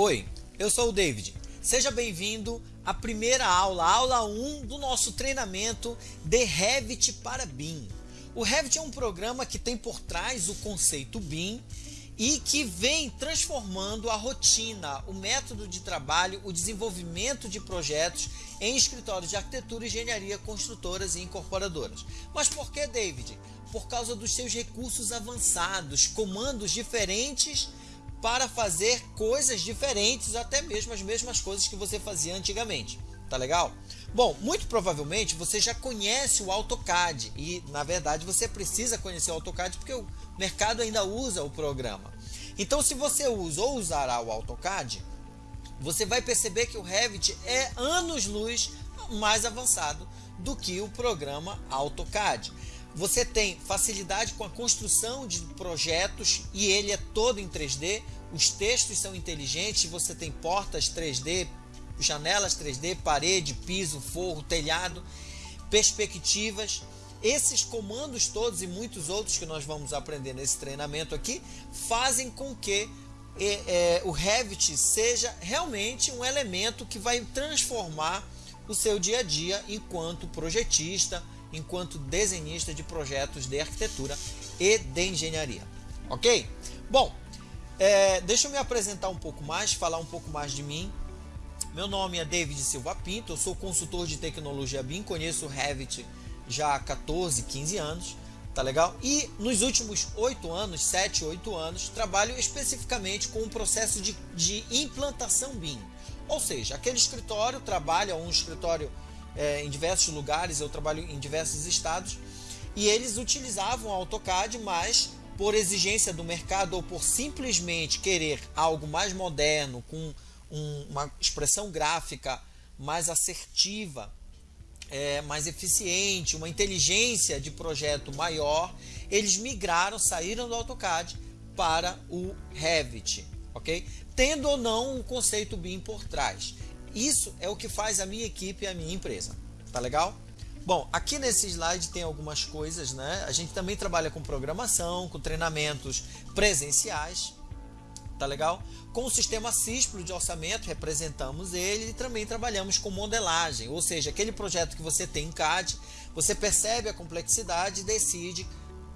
Oi, eu sou o David. Seja bem-vindo à primeira aula, aula 1 do nosso treinamento de Revit para BIM. O Revit é um programa que tem por trás o conceito BIM e que vem transformando a rotina, o método de trabalho, o desenvolvimento de projetos em escritórios de arquitetura, engenharia, construtoras e incorporadoras. Mas por que, David? Por causa dos seus recursos avançados, comandos diferentes para fazer coisas diferentes, até mesmo as mesmas coisas que você fazia antigamente. Tá legal? Bom, muito provavelmente você já conhece o AutoCAD e, na verdade, você precisa conhecer o AutoCAD porque o mercado ainda usa o programa. Então, se você usa ou usará o AutoCAD, você vai perceber que o Revit é anos-luz mais avançado do que o programa AutoCAD. Você tem facilidade com a construção de projetos e ele é todo em 3D. Os textos são inteligentes, você tem portas 3D, janelas 3D, parede, piso, forro, telhado, perspectivas. Esses comandos todos e muitos outros que nós vamos aprender nesse treinamento aqui fazem com que é, é, o Revit seja realmente um elemento que vai transformar o seu dia a dia enquanto projetista, enquanto desenhista de projetos de arquitetura e de engenharia. Ok? Bom, é, deixa eu me apresentar um pouco mais, falar um pouco mais de mim. Meu nome é David Silva Pinto, eu sou consultor de tecnologia BIM, conheço o Revit já há 14, 15 anos, tá legal? E nos últimos 8 anos, 7, 8 anos, trabalho especificamente com o processo de, de implantação BIM. Ou seja, aquele escritório trabalha, um escritório é, em diversos lugares, eu trabalho em diversos estados, e eles utilizavam AutoCAD, mas por exigência do mercado ou por simplesmente querer algo mais moderno, com um, uma expressão gráfica mais assertiva, é, mais eficiente, uma inteligência de projeto maior, eles migraram, saíram do AutoCAD para o Revit, ok? Tendo ou não o conceito BIM por trás. Isso é o que faz a minha equipe e a minha empresa. Tá legal? Bom, aqui nesse slide tem algumas coisas, né? A gente também trabalha com programação, com treinamentos presenciais, tá legal? Com o sistema CISPRO de orçamento, representamos ele e também trabalhamos com modelagem, ou seja, aquele projeto que você tem em CAD, você percebe a complexidade e decide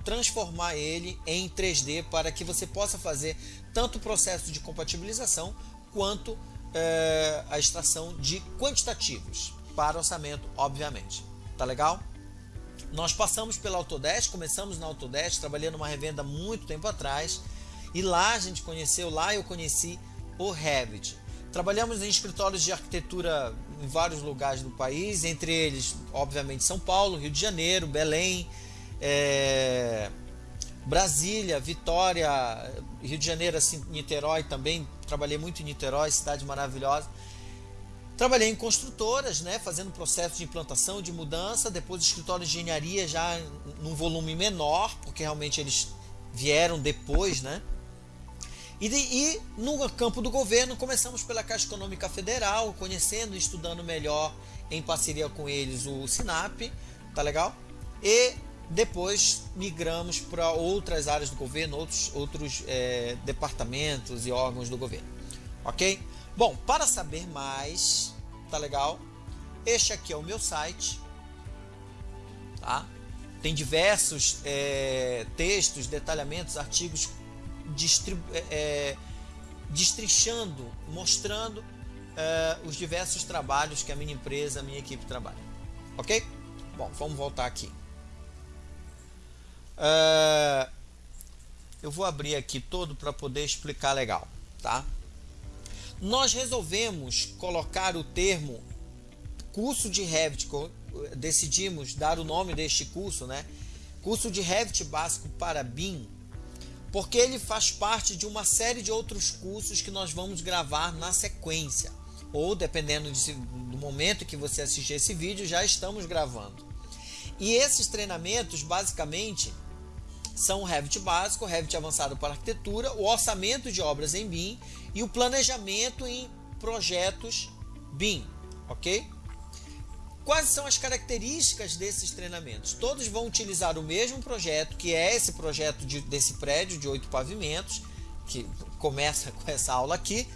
transformar ele em 3D para que você possa fazer tanto o processo de compatibilização quanto é, a extração de quantitativos para orçamento, obviamente. Tá legal? Nós passamos pela Autodesk, começamos na Autodesk, trabalhei numa revenda muito tempo atrás e lá a gente conheceu, lá eu conheci o Revit. Trabalhamos em escritórios de arquitetura em vários lugares do país, entre eles, obviamente, São Paulo, Rio de Janeiro, Belém, é, Brasília, Vitória, Rio de Janeiro, assim, Niterói também. Trabalhei muito em Niterói, cidade maravilhosa. Trabalhei em construtoras, né, fazendo processo de implantação, de mudança, depois escritório de engenharia já num volume menor, porque realmente eles vieram depois, né? E, de, e no campo do governo começamos pela Caixa Econômica Federal, conhecendo e estudando melhor em parceria com eles o SINAP, tá legal? E depois migramos para outras áreas do governo, outros, outros é, departamentos e órgãos do governo. Ok? Bom, para saber mais, tá legal? Este aqui é o meu site. Tá? Tem diversos é, textos, detalhamentos, artigos é, é, destrinchando, mostrando é, os diversos trabalhos que a minha empresa, a minha equipe trabalha. Ok? Bom, vamos voltar aqui. Uh, eu vou abrir aqui todo para poder explicar legal, tá? Nós resolvemos colocar o termo curso de Revit, decidimos dar o nome deste curso, né? Curso de Revit básico para BIM, porque ele faz parte de uma série de outros cursos que nós vamos gravar na sequência, ou dependendo de, do momento que você assistir esse vídeo, já estamos gravando. E esses treinamentos, basicamente, são o Revit básico, o Revit avançado para arquitetura, o orçamento de obras em BIM e o planejamento em projetos BIM, ok? Quais são as características desses treinamentos? Todos vão utilizar o mesmo projeto, que é esse projeto de, desse prédio de oito pavimentos, que começa com essa aula aqui,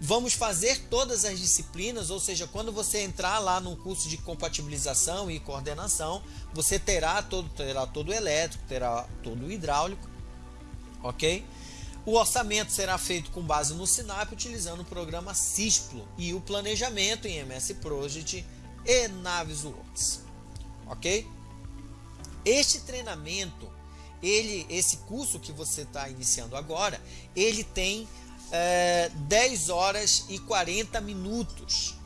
Vamos fazer todas as disciplinas, ou seja, quando você entrar lá no curso de compatibilização e coordenação, você terá todo, terá todo o elétrico, terá todo o hidráulico, ok? O orçamento será feito com base no SINAP, utilizando o programa CISPLO e o planejamento em MS Project e Navisworks, ok? Este treinamento, ele, esse curso que você está iniciando agora, ele tem é, 10 horas e 40 minutos,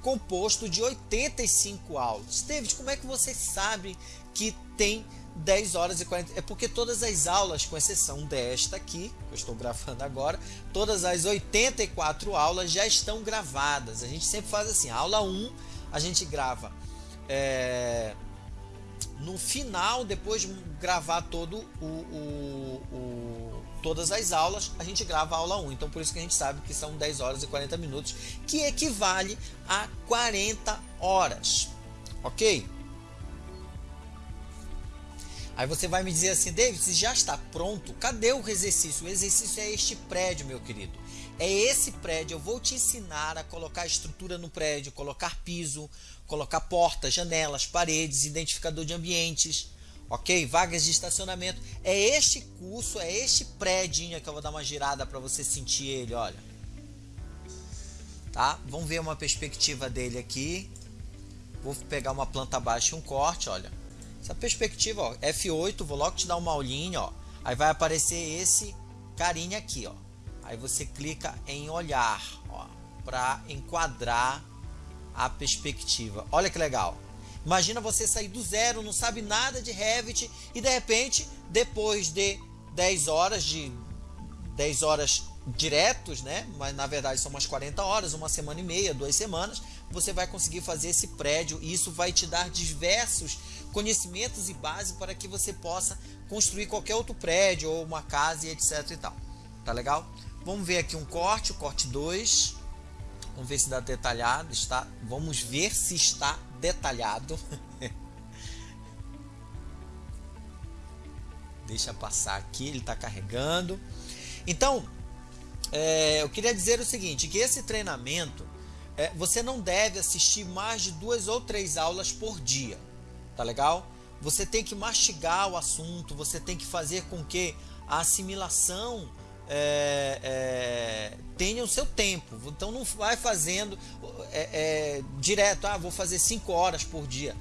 composto de 85 aulas. David, como é que você sabe que tem 10 horas e 40? É porque todas as aulas, com exceção desta aqui, que eu estou gravando agora, todas as 84 aulas já estão gravadas. A gente sempre faz assim, aula 1 a gente grava é, no final, depois de gravar todo o, o, o, todas as aulas, a gente grava a aula 1. Então, por isso que a gente sabe que são 10 horas e 40 minutos, que equivale a 40 horas. Ok? Aí você vai me dizer assim, David, se já está pronto, cadê o exercício? O exercício é este prédio, meu querido. É esse prédio, eu vou te ensinar a colocar estrutura no prédio, colocar piso, colocar portas, janelas, paredes, identificador de ambientes, ok? Vagas de estacionamento. É este curso, é este prédio que eu vou dar uma girada para você sentir ele, olha. Tá? Vamos ver uma perspectiva dele aqui. Vou pegar uma planta baixa e um corte, olha. Essa perspectiva, ó, F8, vou logo te dar uma aulinha, ó. Aí vai aparecer esse carinha aqui, ó. Aí você clica em olhar, ó, para enquadrar a perspectiva. Olha que legal. Imagina você sair do zero, não sabe nada de Revit e de repente, depois de 10 horas de 10 horas diretos, né? Mas na verdade são umas 40 horas, uma semana e meia, duas semanas, você vai conseguir fazer esse prédio e isso vai te dar diversos conhecimentos e base para que você possa construir qualquer outro prédio ou uma casa e etc e tal. Tá legal? Vamos ver aqui um corte, o corte 2. Vamos ver se dá detalhado. Está, vamos ver se está detalhado. Deixa passar aqui, ele está carregando. Então, é, eu queria dizer o seguinte, que esse treinamento, é, você não deve assistir mais de duas ou três aulas por dia, tá legal? Você tem que mastigar o assunto, você tem que fazer com que a assimilação é, é, tenha o seu tempo. Então não vai fazendo é, é, direto, ah, vou fazer 5 horas por dia.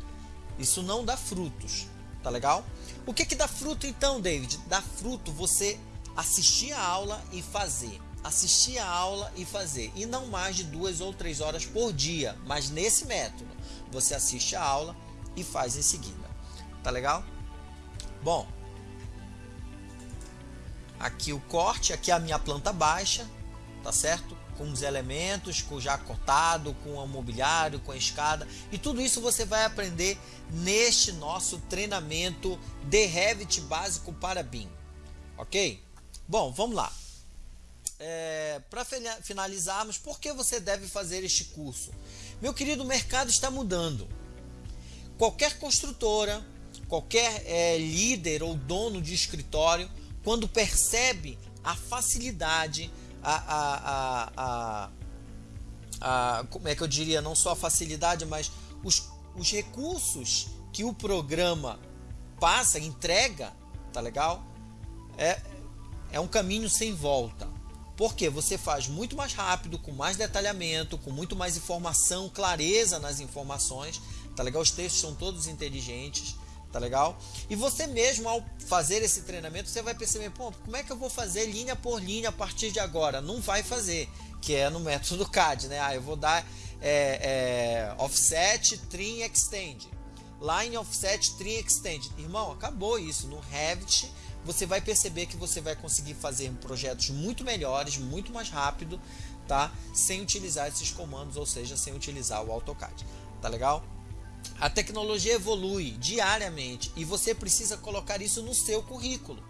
Isso não dá frutos, tá legal? O que que dá fruto então, David? Dá fruto você assistir a aula e fazer. Assistir a aula e fazer. E não mais de duas ou três horas por dia, mas nesse método. Você assiste a aula e faz em seguida. Tá legal? Bom, aqui o corte, aqui a minha planta baixa, tá certo? Com os elementos, com já cortado, com o mobiliário, com a escada. E tudo isso você vai aprender neste nosso treinamento de Revit básico para BIM. Ok? Bom, vamos lá. É, para finalizarmos, por que você deve fazer este curso? Meu querido, o mercado está mudando. Qualquer construtora, qualquer é, líder ou dono de escritório quando percebe a facilidade, a, a, a, a, como é que eu diria, não só a facilidade, mas os, os recursos que o programa passa, entrega, tá legal? É, é um caminho sem volta. Porque você faz muito mais rápido, com mais detalhamento, com muito mais informação, clareza nas informações, tá legal? Os textos são todos inteligentes tá legal? E você mesmo ao fazer esse treinamento, você vai perceber, pô, como é que eu vou fazer linha por linha a partir de agora? Não vai fazer, que é no método CAD, né? Ah, eu vou dar é, é, offset, trim, extend. Line offset, trim, extend. Irmão, acabou isso. No Revit, você vai perceber que você vai conseguir fazer projetos muito melhores, muito mais rápido, tá? Sem utilizar esses comandos, ou seja, sem utilizar o AutoCAD. Tá legal? A tecnologia evolui diariamente e você precisa colocar isso no seu currículo.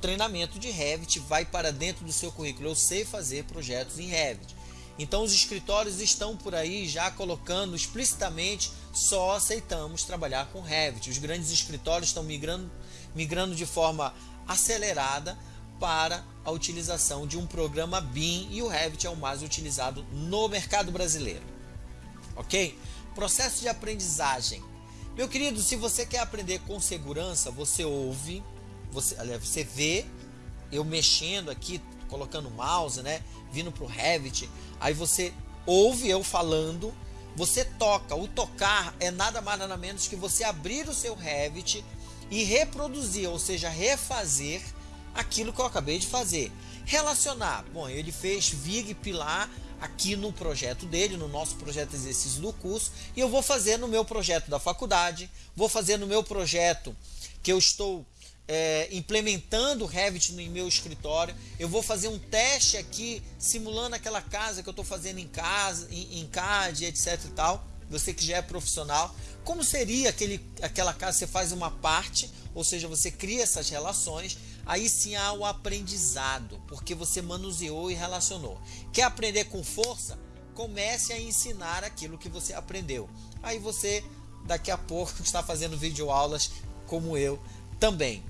treinamento de Revit vai para dentro do seu currículo. Eu sei fazer projetos em Revit. Então os escritórios estão por aí já colocando explicitamente só aceitamos trabalhar com Revit. Os grandes escritórios estão migrando, migrando de forma acelerada para a utilização de um programa BIM e o Revit é o mais utilizado no mercado brasileiro. Ok? Processo de aprendizagem. Meu querido, se você quer aprender com segurança, você ouve, você, aliás, você vê eu mexendo aqui, colocando o mouse, né? Vindo para o Revit, aí você ouve eu falando, você toca. O tocar é nada mais nada menos que você abrir o seu Revit e reproduzir, ou seja, refazer aquilo que eu acabei de fazer. Relacionar. Bom, ele fez VIG Pilar aqui no projeto dele, no nosso projeto de exercícios do curso, e eu vou fazer no meu projeto da faculdade, vou fazer no meu projeto que eu estou é, implementando o Revit no meu escritório. Eu vou fazer um teste aqui, simulando aquela casa que eu estou fazendo em casa, em, em CAD, etc e tal. Você que já é profissional, como seria aquele, aquela casa? Você faz uma parte, ou seja, você cria essas relações. Aí sim há o aprendizado, porque você manuseou e relacionou. Quer aprender com força? Comece a ensinar aquilo que você aprendeu. Aí você, daqui a pouco, está fazendo videoaulas como eu também.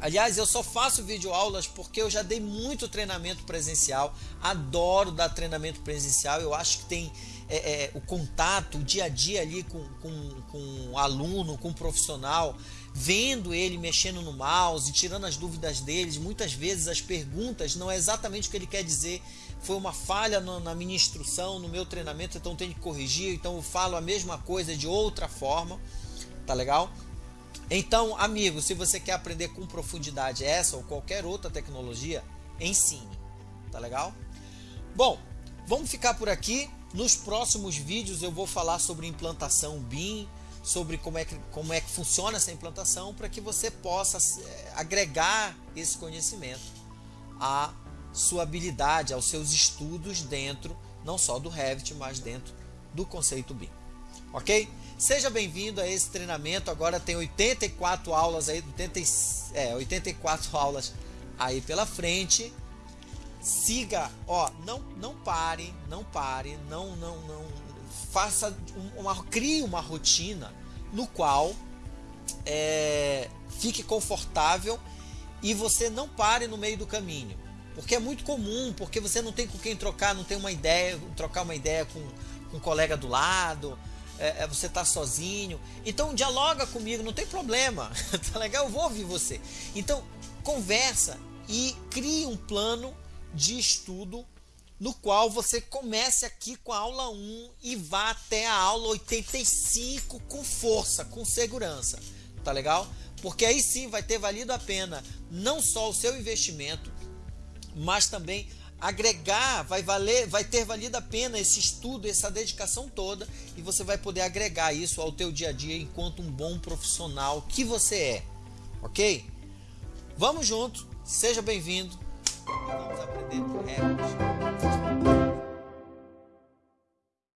Aliás, eu só faço videoaulas porque eu já dei muito treinamento presencial, adoro dar treinamento presencial, eu acho que tem é, é, o contato, o dia a dia ali com, com, com o aluno, com o profissional, vendo ele mexendo no mouse, tirando as dúvidas deles, muitas vezes as perguntas não é exatamente o que ele quer dizer, foi uma falha no, na minha instrução, no meu treinamento, então tem que corrigir, então eu falo a mesma coisa de outra forma, tá legal? Então, amigo, se você quer aprender com profundidade essa ou qualquer outra tecnologia, ensine. Tá legal? Bom, vamos ficar por aqui. Nos próximos vídeos eu vou falar sobre implantação BIM, sobre como é que, como é que funciona essa implantação para que você possa é, agregar esse conhecimento à sua habilidade, aos seus estudos dentro, não só do Revit, mas dentro do conceito BIM. Ok? Seja bem-vindo a esse treinamento. Agora tem 84 aulas aí, 80, é, 84 aulas aí pela frente. Siga, ó, não não pare, não pare, não não não faça uma crie uma rotina no qual é, fique confortável e você não pare no meio do caminho. Porque é muito comum, porque você não tem com quem trocar, não tem uma ideia, trocar uma ideia com, com um colega do lado, é, é, você está sozinho. Então dialoga comigo, não tem problema. tá legal? Eu vou ouvir você. Então conversa e crie um plano de estudo no qual você comece aqui com a aula 1 e vá até a aula 85 com força, com segurança. Tá legal? Porque aí sim vai ter valido a pena não só o seu investimento, mas também agregar, vai valer, vai ter valido a pena esse estudo, essa dedicação toda e você vai poder agregar isso ao teu dia a dia enquanto um bom profissional que você é. OK? Vamos junto, seja bem-vindo. Vamos aprender Revit.